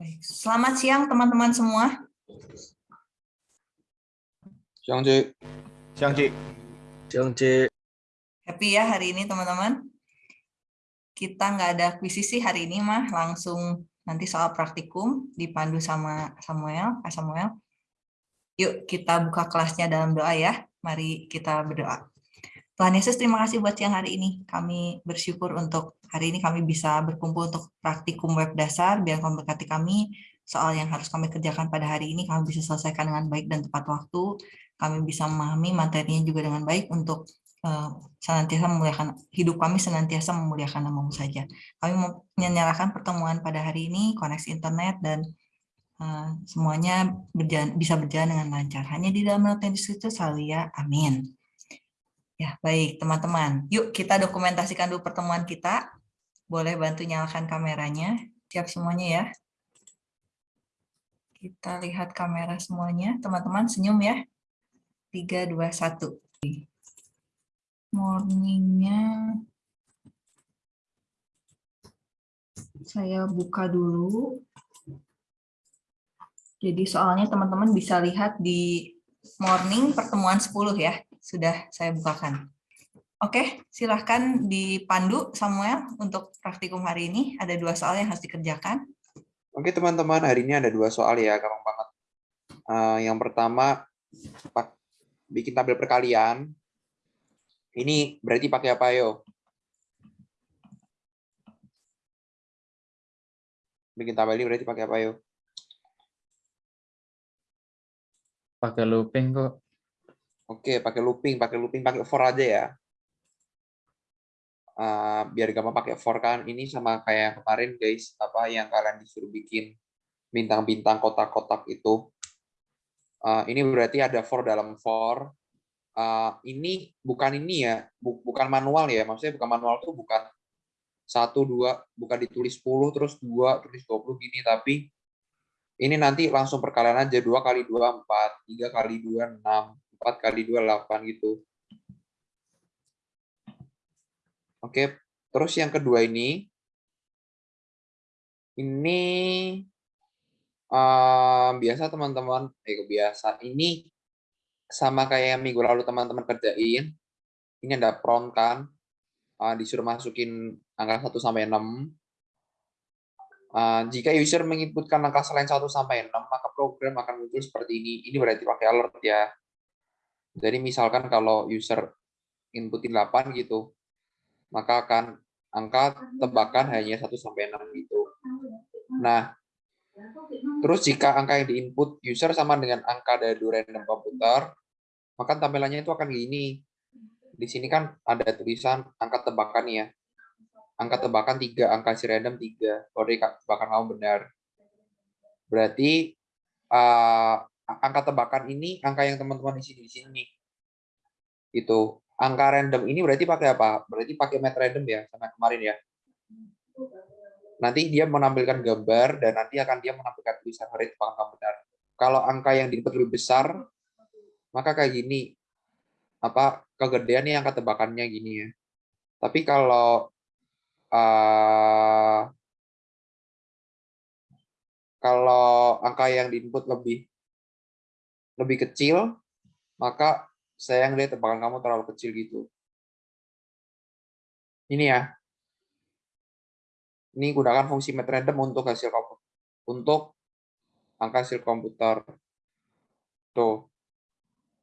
Baik. Selamat siang teman-teman semua. Siang, Cik. Siang, Cik. Siang, Cik. Happy ya hari ini teman-teman. Kita nggak ada akuisisi hari ini mah, langsung nanti soal praktikum dipandu sama Samuel, Kak Samuel. Yuk kita buka kelasnya dalam doa ya. Mari kita berdoa. Tuhan Yesus, terima kasih buat siang hari ini. Kami bersyukur untuk hari ini kami bisa berkumpul untuk praktikum web dasar, biar kau berkati kami soal yang harus kami kerjakan pada hari ini, kami bisa selesaikan dengan baik dan tepat waktu, kami bisa memahami materinya juga dengan baik untuk uh, senantiasa memuliakan, hidup kami senantiasa memuliakan namamu saja. Kami menyerahkan pertemuan pada hari ini, koneksi internet, dan uh, semuanya berjalan, bisa berjalan dengan lancar. Hanya di dalam Tuhan Yesus Kristus, ya. Amin. Ya, baik teman-teman. Yuk kita dokumentasikan dulu pertemuan kita. Boleh bantu nyalakan kameranya. Siap semuanya ya. Kita lihat kamera semuanya. Teman-teman senyum ya. 3, 2, 1. Morningnya. Saya buka dulu. Jadi soalnya teman-teman bisa lihat di morning pertemuan 10 ya sudah saya bukakan. Oke, silahkan dipandu Samuel untuk praktikum hari ini. Ada dua soal yang harus dikerjakan. Oke teman-teman, hari ini ada dua soal ya, gampang banget. Uh, yang pertama, bikin tabel perkalian. Ini berarti pakai apa yo? Bikin tabel ini berarti pakai apa yo? Pakai looping kok. Oke, pakai looping, pakai looping, pakai for aja ya. Uh, biar gampang pakai for kan. Ini sama kayak kemarin guys, apa yang kalian disuruh bikin bintang-bintang kotak-kotak itu. Uh, ini berarti ada for dalam for. Uh, ini bukan ini ya, bu bukan manual ya. Maksudnya bukan manual tuh bukan satu dua, bukan ditulis 10 terus dua tulis 20 gini, tapi ini nanti langsung perkalian aja dua kali dua empat, tiga kali dua enam, 4 kali 2, 8 gitu. Oke, terus yang kedua ini, ini uh, biasa teman-teman, eh biasa, ini sama kayak yang minggu lalu teman-teman kerjain, ini ada prompt kan, uh, disuruh masukin angka 1 sampai 6. Uh, jika user menginputkan angka selain 1 sampai 6, maka program akan muncul seperti ini. Ini berarti pakai alert ya. Jadi misalkan kalau user inputin 8 gitu, maka akan angka tebakan hanya 1 sampai 6 gitu. Nah, terus jika angka yang diinput user sama dengan angka dari random komputer, maka tampilannya itu akan gini. Di sini kan ada tulisan angka tebakan ya. Angka tebakan 3, angka si random 3. Kalau tebakan kamu benar. Berarti uh, angka tebakan ini angka yang teman-teman di sini di sini itu angka random ini berarti pakai apa? Berarti pakai met random ya sama kemarin ya? Nanti dia menampilkan gambar dan nanti akan dia menampilkan tulisan hari apakah benar. Kalau angka yang diinput lebih besar maka kayak gini. Apa kegedean nih angka tebakannya gini ya. Tapi kalau uh, kalau angka yang diinput lebih lebih kecil, maka saya lihat tebakan kamu terlalu kecil gitu. Ini ya. Ini gunakan fungsi met random untuk hasil untuk angka hasil komputer. Tuh.